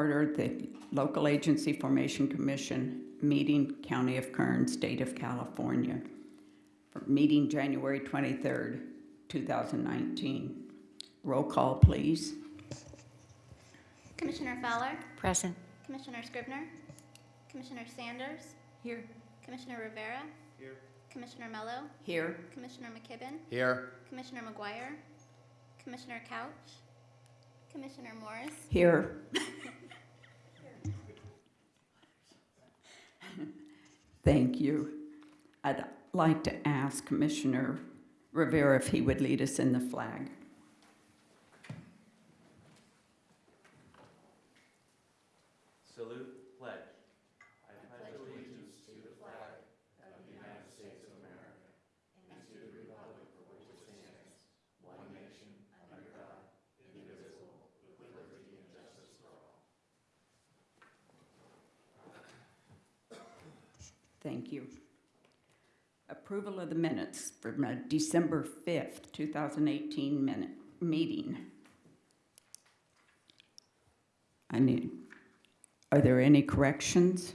order the Local Agency Formation Commission meeting, County of Kern, State of California, for meeting January 23rd, 2019. Roll call, please. Commissioner Fowler, Present. Commissioner Scrivner, Commissioner Sanders, Here. Commissioner Rivera. Here. Commissioner Mello, Here. Commissioner McKibben, Here. Commissioner McGuire, Commissioner Couch, Commissioner Morris, Here. Thank you. I'd like to ask Commissioner Rivera if he would lead us in the flag. Salute, pledge. Thank you. Approval of the minutes from uh, December 5th, 2018 minute, meeting. I need, are there any corrections?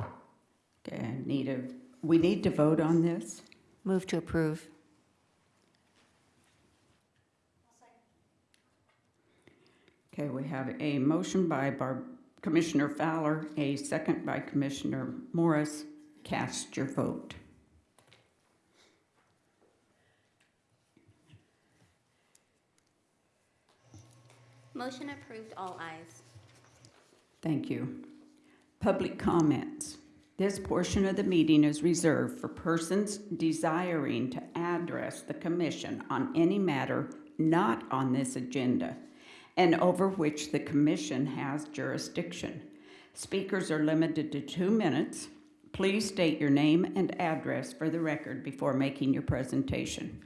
Okay, I need a, we need to vote on this? Move to approve. Okay, we have a motion by Barb, Commissioner Fowler, a second by Commissioner Morris. Cast your vote. motion approved, all ayes. Thank you. Public comments. This portion of the meeting is reserved for persons desiring to address the commission on any matter not on this agenda and over which the commission has jurisdiction. Speakers are limited to two minutes. Please state your name and address for the record before making your presentation.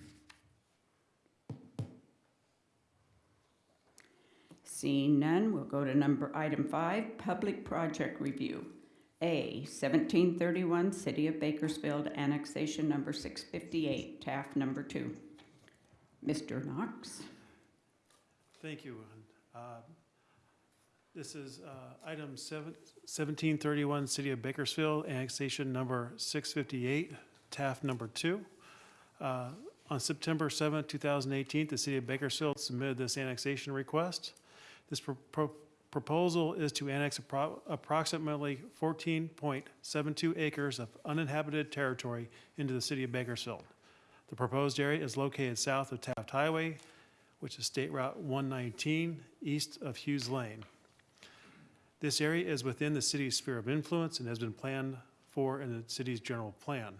Seeing none, we'll go to number, item five, public project review. A, 1731 City of Bakersfield Annexation Number 658, Taft Number Two. Mr. Knox? Thank you. Uh, This is uh, item seven- 1731, City of Bakersfield, annexation number 658, Taft number two. Uh, On September 7, 2018, the City of Bakersfield submitted this annexation request. This pro- pro- proposal is to annex appro- approximately 14.72 acres of uninhabited territory into the City of Bakersfield. The proposed area is located south of Taft Highway, which is State Route 119, east of Hughes Lane. This area is within the city's sphere of influence and has been planned for in the city's general plan.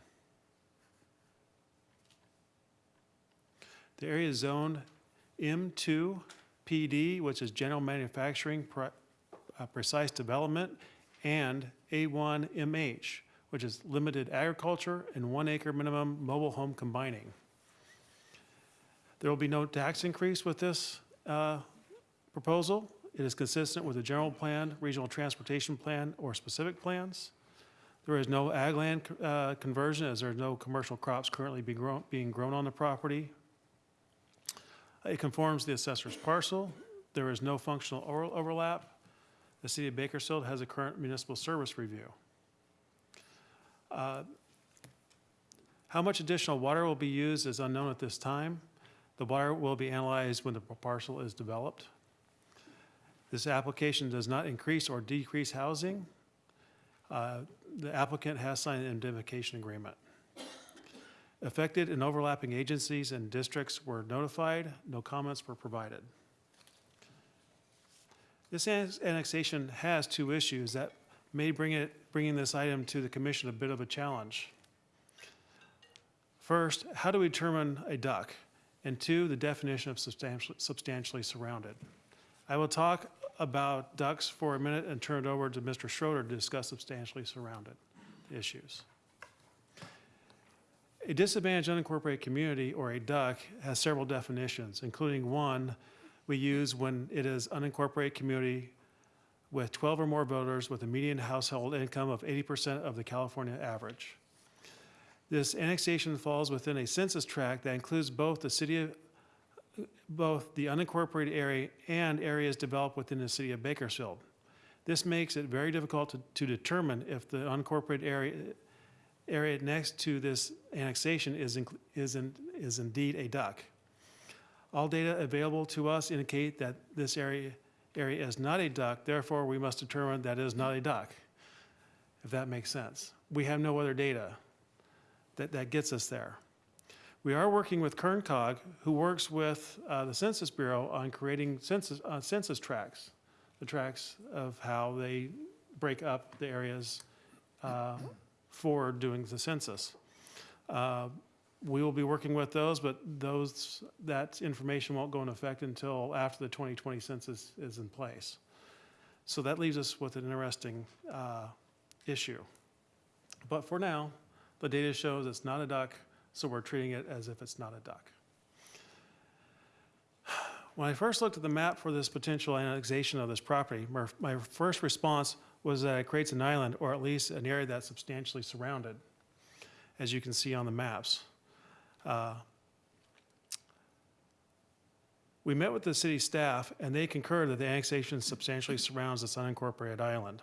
The area is zoned M2 PD, which is general manufacturing, pre- uh, precise development, and A1 MH, which is limited agriculture and one acre minimum mobile home combining. There will be no tax increase with this uh, proposal. It is consistent with the general plan, regional transportation plan, or specific plans. There is no ag land uh, conversion as there are no commercial crops currently be grown- being grown on the property. It conforms the assessor's parcel. There is no functional over- overlap. The city of Bakersfield has a current municipal service review. Uh, How much additional water will be used is unknown at this time. The water will be analyzed when the parcel is developed. This application does not increase or decrease housing. Uh, The applicant has signed an indemnification agreement. Affected and overlapping agencies and districts were notified. No comments were provided. This annexation has two issues that may bring it, bringing this item to the commission a bit of a challenge. First, how do we determine a duck? And two, the definition of substantially, substantially surrounded. I will talk about ducks for a minute and turn it over to Mr. Schroeder to discuss substantially surrounded issues. A disadvantaged unincorporated community, or a duck, has several definitions, including one we use when it is unincorporated community with 12 or more voters with a median household income of 80% of the California average. This annexation falls within a census tract that includes both the city of both the unincorporated area and areas developed within the city of Bakersfield. This makes it very difficult to, to determine if the unincorporated area, area next to this annexation is, inc- is, in- is indeed a duck. All data available to us indicate that this area, area is not a duck, therefore we must determine that it is not a duck, if that makes sense. We have no other data that, that gets us there. We are working with KernCog, who works with uh, the Census Bureau on creating census, uh, census tracts, the tracts of how they break up the areas uh, for doing the census. Uh, We will be working with those, but those, that information won't go into effect until after the 2020 census is in place. So that leaves us with an interesting uh, issue. But for now, the data shows it's not a duck, so we're treating it as if it's not a duck. When I first looked at the map for this potential annexation of this property, my, first response was that it creates an island, or at least an area that's substantially surrounded, as you can see on the maps. Uh, We met with the city staff, and they concurred that the annexation substantially surrounds this unincorporated island.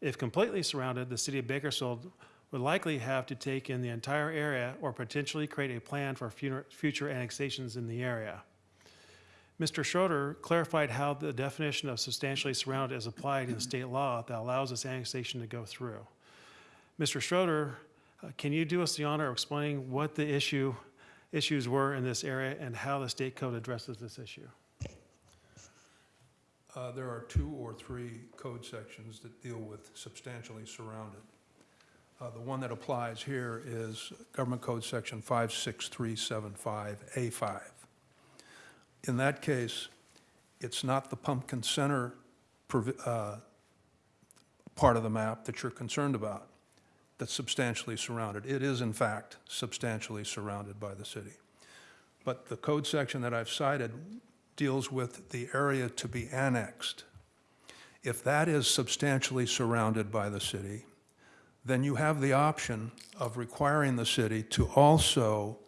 If completely surrounded, the city of Bakersfield would likely have to take in the entire area or potentially create a plan for future annexations in the area. Mr. Schroeder clarified how the definition of substantially surrounded is applied in state law that allows this annexation to go through. Mr. Schroeder, uh, can you do us the honor of explaining what the issue, issues were in this area and how the state code addresses this issue? Uh, There are two or three code sections that deal with substantially surrounded. Uh, The one that applies here is Government Code Section 56375A5. In that case, it's not the Pumpkin Center uh, part of the map that you're concerned about that's substantially surrounded. It is, in fact, substantially surrounded by the city. But the code section that I've cited deals with the area to be annexed. If that is substantially surrounded by the city, then you have the option of requiring the city to also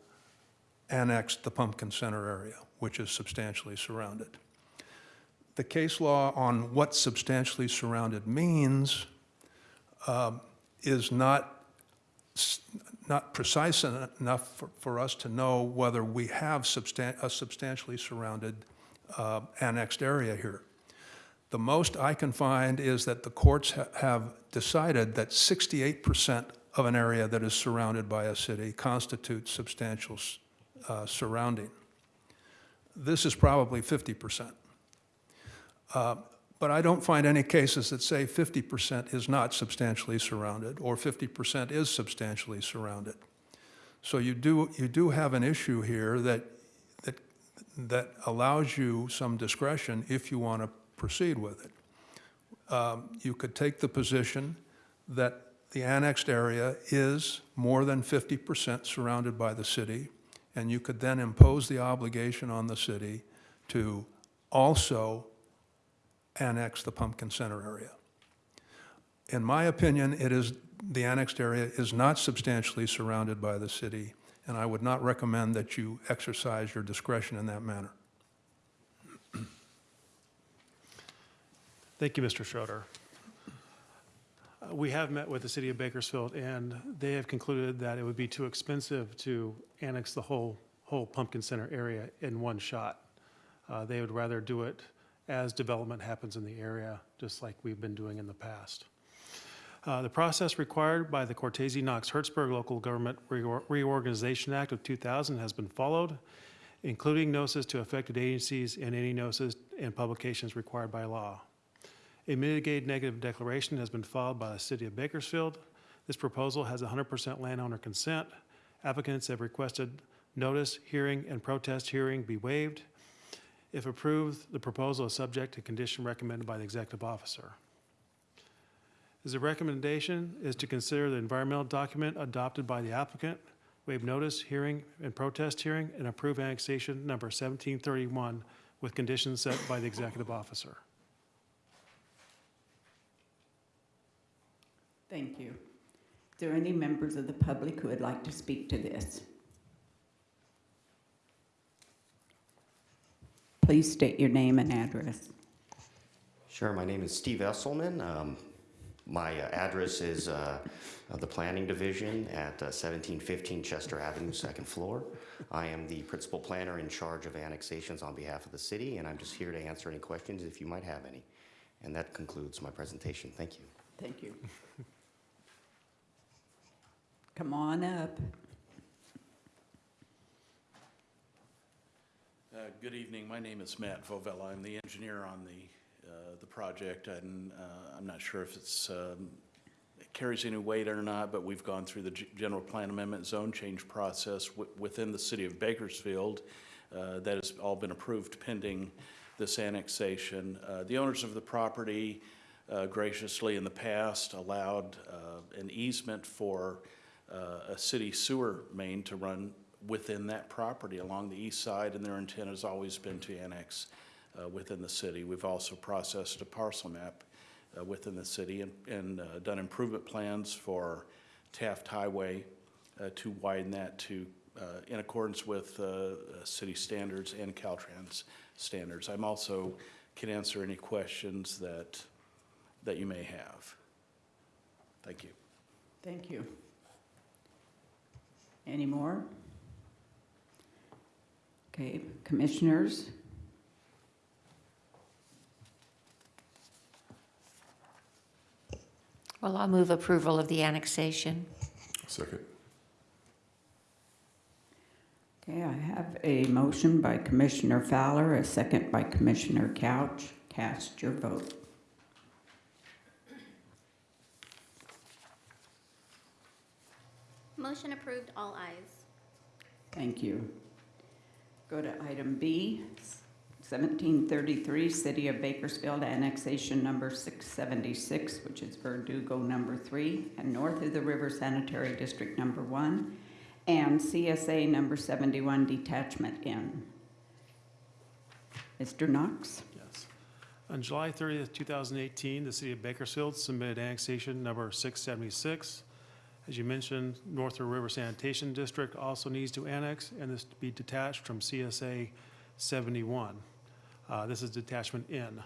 annex the Pumpkin Center area, which is substantially surrounded. The case law on what substantially surrounded means um, is not not precise en- enough for, for us to know whether we have substan- a substantially surrounded uh, annexed area here. The most I can find is that the courts ha- have decided that 68% of an area that is surrounded by a city constitutes substantial uh, surrounding. This is probably 50%. Uh, But I don't find any cases that say 50% is not substantially surrounded, or 50% is substantially surrounded. So you do, you do have an issue here that, that, that allows you some discretion if you want to proceed with it. Um, You could take the position that the annexed area is more than 50% surrounded by the city, and you could then impose the obligation on the city to also annex the Pumpkin Center area. In my opinion, it is, the annexed area is not substantially surrounded by the city, and I would not recommend that you exercise your discretion in that manner. Thank you, Mr. Schroeder. We have met with the city of Bakersfield, and they have concluded that it would be too expensive to annex the whole, whole Pumpkin Center area in one shot. Uh, They would rather do it as development happens in the area, just like we've been doing in the past. Uh, The process required by the Cortese Knox Hertzberg Local Government Reor- Reorganization Act of 2000 has been followed, including notices to affected agencies and any notices and publications required by law. A mitigated negative declaration has been filed by the city of Bakersfield. This proposal has 100% landowner consent. Applicants have requested notice, hearing, and protest hearing be waived. If approved, the proposal is subject to condition recommended by the executive officer. The recommendation is to consider the environmental document adopted by the applicant, waive notice, hearing, and protest hearing, and approve annexation number 1731 with conditions set by the executive officer. Thank you. Is there any members of the public who would like to speak to this? Please state your name and address. Sure, my name is Steve Esselman. Um, My uh, address is uh, uh, the Planning Division at uh, 1715 Chester Avenue, second floor. I am the principal planner in charge of annexations on behalf of the city, and I'm just here to answer any questions if you might have any. And that concludes my presentation. Thank you. Thank you. Come on up. Uh, Good evening. My name is Matt Vovella. I'm the engineer on the, uh, the project, and uh, I'm not sure if it's, um, it carries any weight or not, but we've gone through the g- general plan amendment zone change process wi- within the city of Bakersfield. Uh, That has all been approved pending this annexation. Uh, The owners of the property uh, graciously in the past allowed an easement for uh, a city sewer main to run within that property along the east side, and their intent has always been to annex uh, within the city. We've also processed a parcel map uh, within the city and, and uh, done improvement plans for Taft Highway uh, to widen that to, uh, in accordance with city standards and Caltrans standards. I'm also can answer any questions that, that you may have. Thank you. Thank you. Any more? Okay, commissioners? Well, I'll move approval of the annexation. Second. Okay, I have a motion by Commissioner Fowler, a second by Commissioner Couch. Cast your vote. Motion approved, all ayes. Thank you. Go to item B, 1733, City of Bakersfield Annexation Number 676, which is Verdugo Number 3, and North of the River Sanitary District Number 1, and CSA Number 71 Detachment N. Mr. Knox? Yes. On July 30th, 2018, the city of Bakersfield submitted annexation number 676. As you mentioned, North River Sanitation District also needs to annex, and this to be detached from CSA 71. Uh, This is detachment N.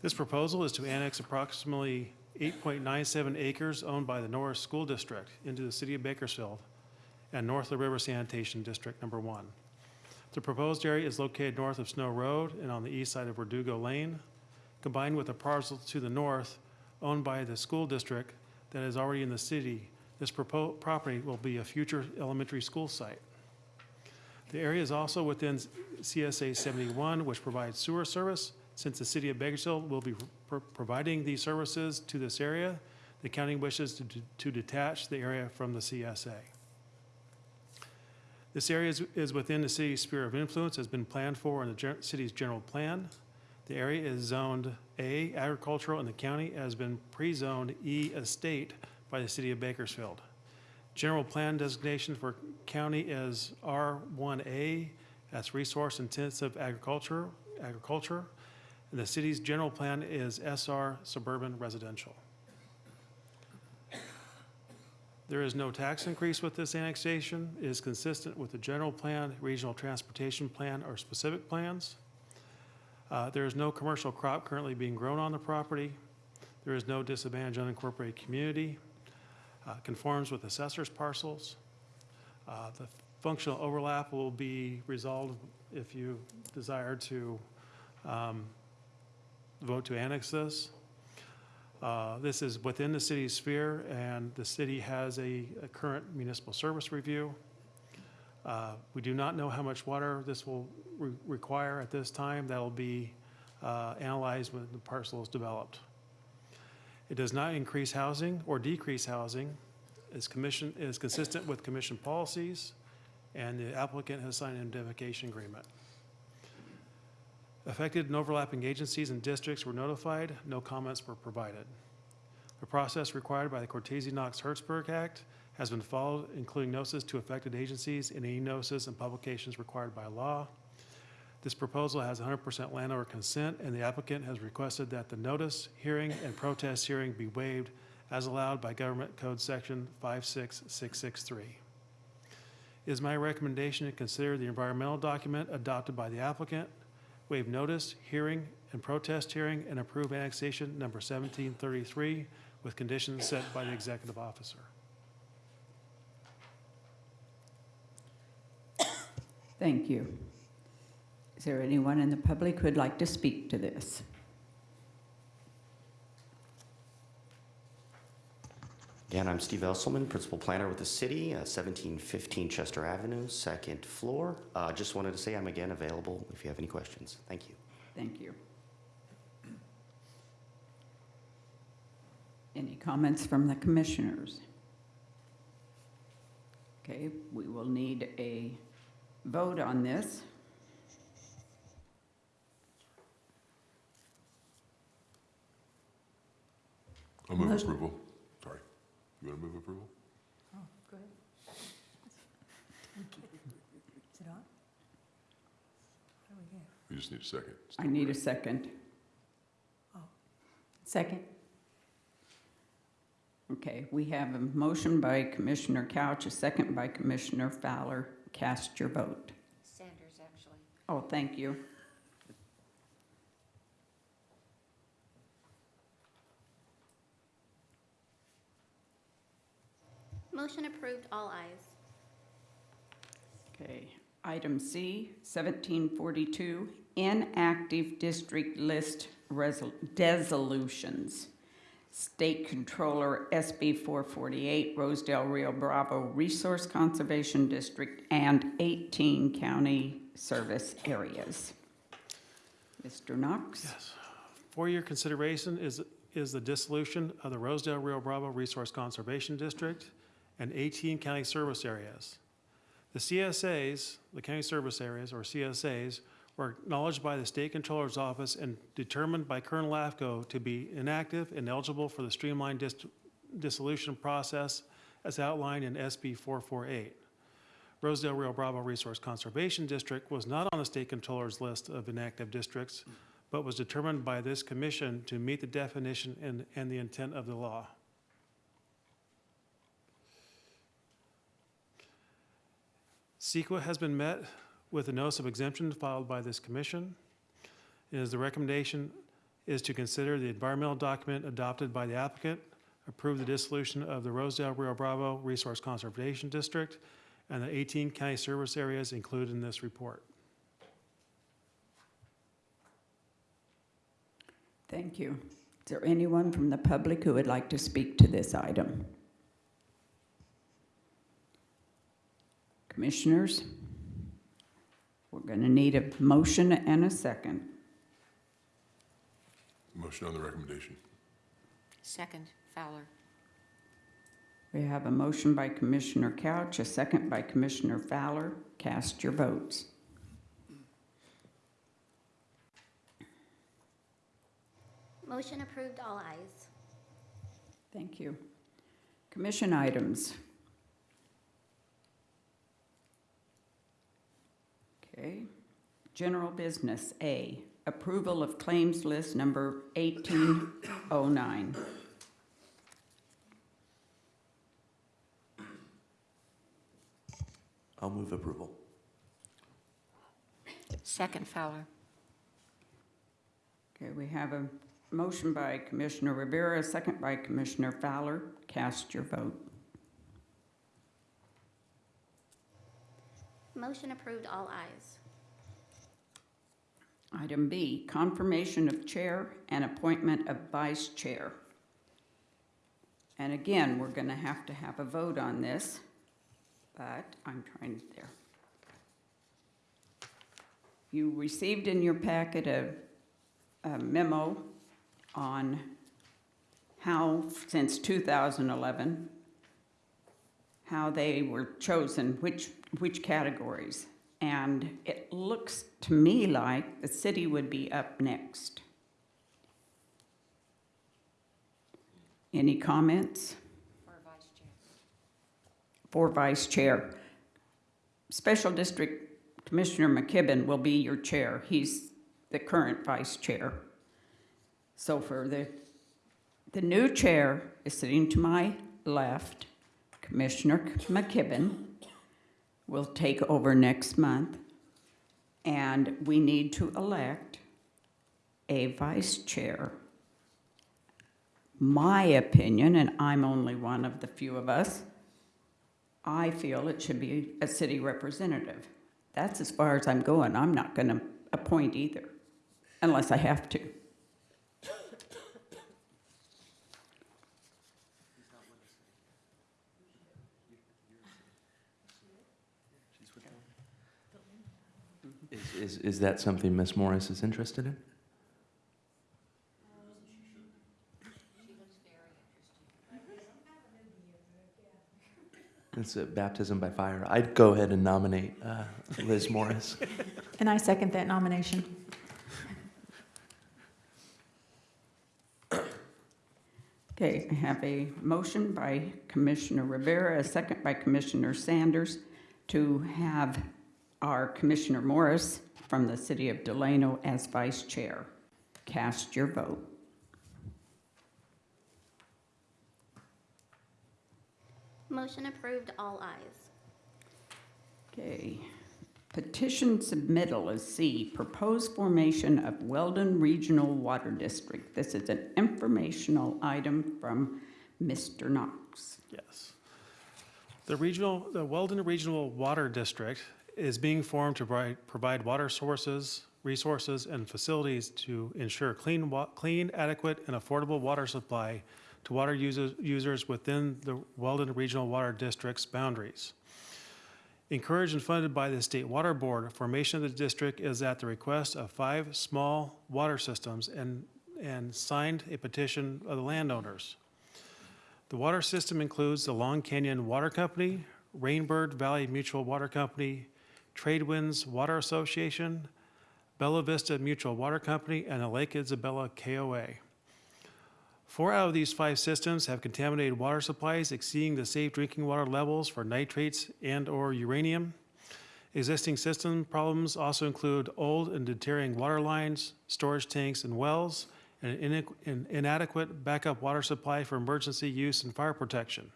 This proposal is to annex approximately 8.97 acres owned by the Norris School District into the city of Bakersfield and North River Sanitation District Number One. The proposed area is located north of Snow Road and on the east side of Verdugo Lane, combined with a parcel to the north owned by the school district that is already in the city. This property will be a future elementary school site. The area is also within CSA 71, which provides sewer service. Since the city of Bakersfield will be pro- providing these services to this area, the county wishes to to detach the area from the CSA. This area is, is within the city's sphere of influence, has been planned for in the city's general plan. The area is zoned A agricultural and the county has been pre-zoned E estate by the city of Bakersfield. General plan designation for county is R1A, that's resource intensive agriculture, agriculture. And the city's general plan is SR suburban residential. There is no tax increase with this annexation. It is consistent with the general plan, regional transportation plan, or specific plans. Uh, There is no commercial crop currently being grown on the property. There is no disadvantaged unincorporated community. Uh, Conforms with assessor's parcels. Uh, The functional overlap will be resolved if you desire to um, vote to annex this. Uh, This is within the city's sphere, and the city has a a current municipal service review. Uh, We do not know how much water this will re- require at this time. That'll be uh, analyzed when the parcel is developed. It does not increase housing or decrease housing. Is commission, is consistent with commission policies, and the applicant has signed an indemnification agreement. Affected and overlapping agencies and districts were notified. No comments were provided. The process required by the Cortese-Knox-Hertzberg Act has been followed, including notices to affected agencies and any notices and publications required by law. This proposal has 100% landowner consent, and the applicant has requested that the notice, hearing, and protest hearing be waived as allowed by Government Code Section 56663. It is my recommendation to consider the environmental document adopted by the applicant waive notice, hearing, and protest hearing, and approve annexation number 1733 with conditions set by the executive officer. Thank you. Is there anyone in the public who'd like to speak to this? Again, I'm Steve Esselman, Principal Planner with the city, uh, 1715 Chester Avenue, second floor. Uh, Just wanted to say I'm again available if you have any questions. Thank you. Thank you. Any comments from the commissioners? Okay, we will need a vote on this. I'll move Motion- approval. Sorry. You want to move approval? Oh, go ahead. Is it on? What do we get? We just need a second. I need a second. Oh. Second. Okay, we have a motion by Commissioner Couch, a second by Commissioner Fowler. Cast your vote. Sanders, actually. Oh, thank you. Motion approved, all ayes. Okay, item C, 1742, inactive district list resol- dissolutions. State Controller SB 448, Rosedale Rio Bravo Resource Conservation District, and 18 county service areas. Mr. Knox? Yes. For your consideration is, is the dissolution of the Rosedale Rio Bravo Resource Conservation District and 18 county service areas. The CSAs, the county service areas, or CSAs, were acknowledged by the State Controller's Office and determined by Kern LAFCO to be inactive and eligible for the streamlined dis- dissolution process as outlined in SB 448. Rosedale Rio Bravo Resource Conservation District was not on the State Controller's list of inactive districts, but was determined by this commission to meet the definition and, and the intent of the law. CEQA has been met with a notice of exemption filed by this commission. It is the recommendation is to consider the environmental document adopted by the applicant, approve the dissolution of the Rosedale Rio Bravo Resource Conservation District, and the 18 county service areas included in this report. Thank you. Is there anyone from the public who would like to speak to this item? Commissioners? We're going to need a motion and a second. Motion on the recommendation. Second, Fowler. We have a motion by Commissioner Couch, a second by Commissioner Fowler. Cast your votes. Motion approved, all ayes. Thank you. Commission items. Okay. General business, A, approval of claims list number 1809. I'll move approval. Second, Fowler. Okay, we have a motion by Commissioner Rivera, second by Commissioner Fowler. Cast your vote. Motion approved, all ayes. Item B, confirmation of chair and appointment of vice chair. And again, we're going to have to have a vote on this, but I'm trying there. You received in your packet a a memo on how, since 2011, how they were chosen, which, which categories. And it looks to me like the city would be up next. Any comments For Vice Chair. for vice chair? Special District Commissioner McKibben will be your chair. He's the current vice chair. So for the, the new chair is sitting to my left. Commissioner McKibben will take over next month. And we need to elect a vice chair. My opinion, and I'm only one of the few of us, I feel it should be a city representative. That's as far as I'm going. I'm not going to appoint either, unless I have to. Is, is, is that something Ms. Morris is interested in? It's a baptism by fire. I'd go ahead and nominate uh, Liz Morris. And I second that nomination. Okay, I have a motion by Commissioner Rivera, a second by Commissioner Sanders to have our Commissioner Morris from the city of Delano as vice chair. Cast your vote. Motion approved, all ayes. Okay. Petition submittal is C, proposed formation of Weldon Regional Water District. This is an informational item from Mr. Knox. Yes. The regional, the Weldon Regional Water District is being formed to provide, water sources, resources, and facilities to ensure clean, clean, adequate, and affordable water supply to water users, users within the Weldon Regional Water District's boundaries. Encouraged and funded by the State Water Board, formation of the district is at the request of five small water systems and, and signed a petition of the landowners. The water system includes the Long Canyon Water Company, Rainbird Valley Mutual Water Company, Tradewinds Water Association, Bella Vista Mutual Water Company, and the Lake Isabella KOA. Four out of these five systems have contaminated water supplies exceeding the safe drinking water levels for nitrates and/or uranium. Existing system problems also include old and deteriorating water lines, storage tanks and wells, and an inadequate backup water supply for emergency use and fire protection.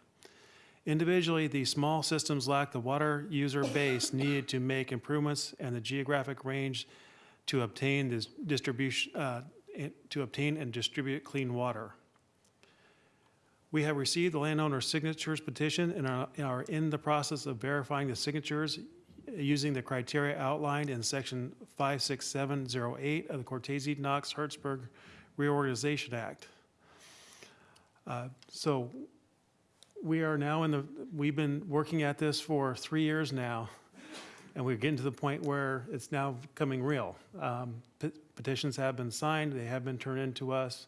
Individually, these small systems lack the water user base needed to make improvements and the geographic range to obtain this distribution, uh, to obtain and distribute clean water. We have received the landowner's signatures petition and are, are in the process of verifying the signatures using the criteria outlined in section 56708 of the Cortese Knox Hertzberg Reorganization Act. Uh, So we are now in the, we've been working at this for three years now, and we're getting to the point where it's now coming real. Um, pe- Petitions have been signed, they have been turned in to us,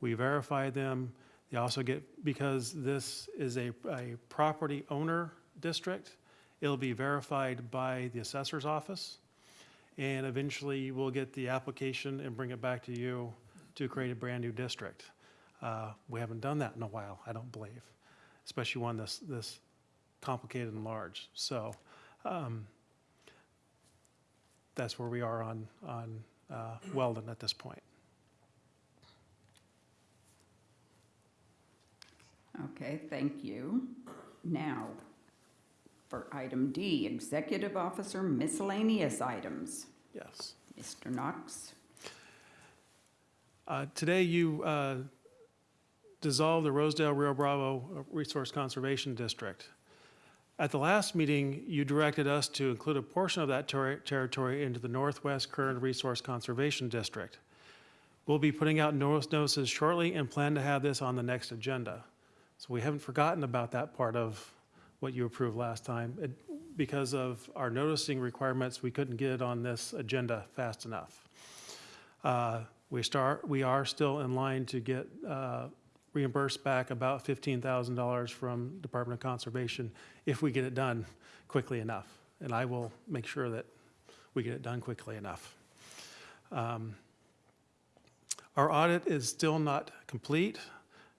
we verify them. They also get, because this is a, a property owner district, it'll be verified by the assessor's office. And eventually, we'll get the application and bring it back to you to create a brand-new district. Uh, We haven't done that in a while, I don't believe, especially one this, this complicated and large. So um, that's where we are on, on uh, Weldon at this point. Okay, thank you. Now, for item D, executive officer miscellaneous items. Yes. Mr. Knox? Uh, Today, you uh, dissolved the Rosedale Rio Bravo Resource Conservation District. At the last meeting, you directed us to include a portion of that ter- territory into the Northwest Kern Resource Conservation District. We'll be putting out notice- notices shortly and plan to have this on the next agenda. So we haven't forgotten about that part of what you approved last time. It- Because of our noticing requirements, we couldn't get it on this agenda fast enough. Uh, We start, we are still in line to get uh, reimbursed back about $15,000 from Department of Conservation if we get it done quickly enough. And I will make sure that we get it done quickly enough. Um, Our audit is still not complete.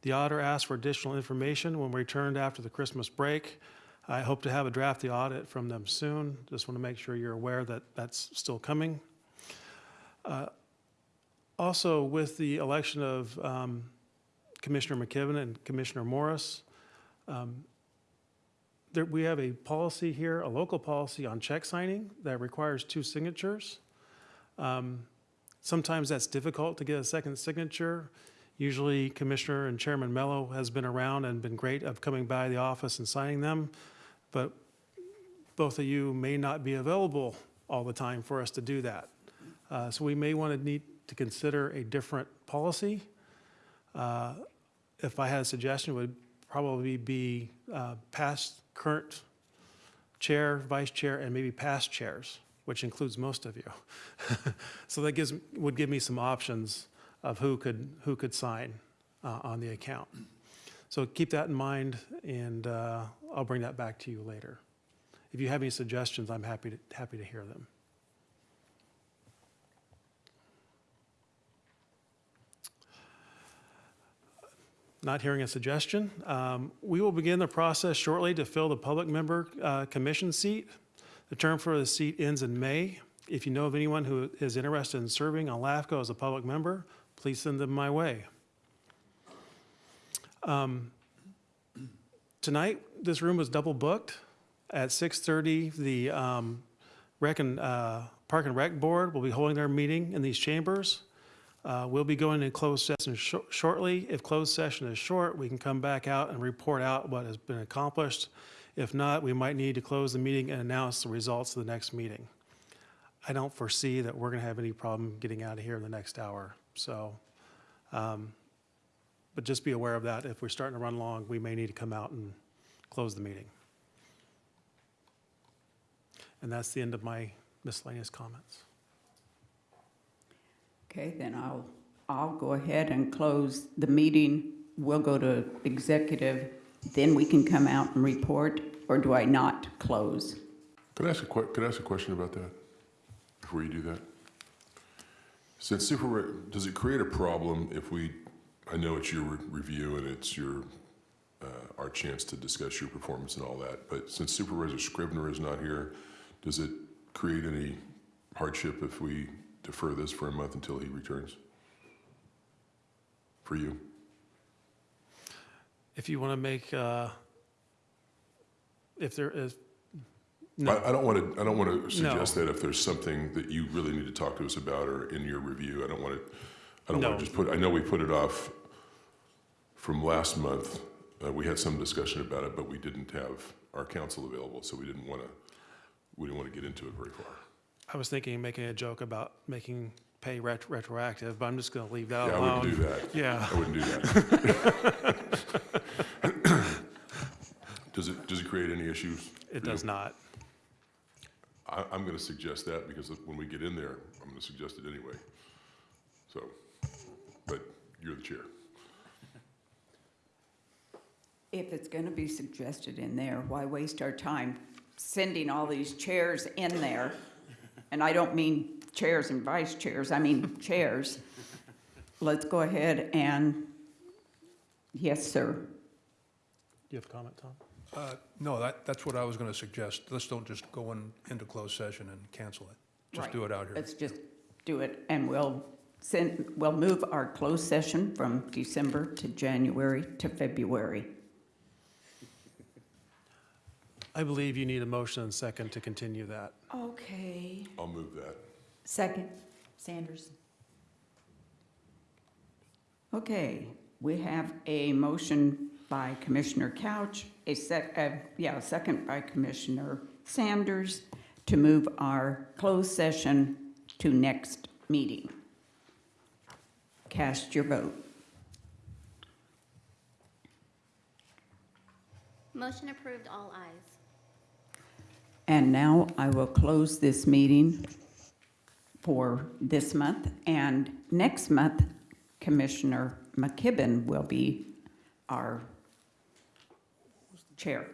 The auditor asked for additional information when we returned after the Christmas break. I hope to have a draft the audit from them soon. Just want to make sure you're aware that that's still coming. Uh, Also, with the election of um, Commissioner McKibben and Commissioner Morris, um, there, we have a policy here, a local policy on check signing that requires two signatures. Um, Sometimes that's difficult to get a second signature. Usually Commissioner and Chairman Mello has been around and been great of coming by the office and signing them. But both of you may not be available all the time for us to do that. Uh, So we may want to need to consider a different policy. Uh, If I had a suggestion, it would probably be uh, past, current chair, vice chair, and maybe past chairs, which includes most of you. So that gives, would give me some options of who could, who could sign uh, on the account. So keep that in mind, and uh, I'll bring that back to you later. If you have any suggestions, I'm happy to, happy to hear them. Not hearing a suggestion, um, we will begin the process shortly to fill the public member uh, commission seat. The term for the seat ends in May. If you know of anyone who is interested in serving on LAFCO as a public member, please send them my way. Um, Tonight, this room was double booked. At 6:30, the um, and, uh, Park and Rec Board will be holding their meeting in these chambers. Uh, We'll be going into closed session shor- shortly. If closed session is short, we can come back out and report out what has been accomplished. If not, we might need to close the meeting and announce the results of the next meeting. I don't foresee that we're going to have any problem getting out of here in the next hour, so, um, but just be aware of that. If we're starting to run long, we may need to come out and close the meeting. And that's the end of my miscellaneous comments. Okay, then I'll, I'll go ahead and close the meeting. We'll go to executive, then we can come out and report, or do I not close? Could I ask a could I ask a question about that before you do that? Since super, does it create a problem if we, I know it's your re- review and it's your, uh, our chance to discuss your performance and all that, but since Supervisor Scrivner is not here, does it create any hardship if we defer this for a month until he returns? For you? If you want to make, uh, if there is, I, no, I don't want to, I don't want to suggest that if there's something that you really need to talk to us about or in your review, I don't want to, I don't want to just put, I know we put it off from last month. Uh, we had some discussion about it, but we didn't have our counsel available, so we didn't want to, we didn't want to get into it very far. I was thinking of making a joke about making pay ret- retroactive, but I'm just going to leave that Yeah, I alone. wouldn't do that. Yeah. I wouldn't do that. Does it, does it create any issues? It for you? does not. I, I'm going to suggest that because when we get in there, I'm going to suggest it anyway. So, but you're the chair. If it's going to be suggested in there, why waste our time sending all these chairs in there? And I don't mean chairs and vice chairs, I mean chairs. Let's go ahead and, yes, sir. Do you have a comment, Tom? Uh, No, that, that's what I was going to suggest. Let's don't just go in, into closed session and cancel it. Just Right. do it out here. Let's just do it, and we'll send, we'll move our closed session from December to January to February. I believe you need a motion and second to continue that. Okay. I'll move that. Second, Sanders. Okay, we have a motion by Commissioner Couch, a sec, uh, yeah, a second by Commissioner Sanders to move our closed session to next meeting. Cast your vote. Motion approved, all ayes. And now I will close this meeting for this month. And next month, Commissioner McKibben will be our chair.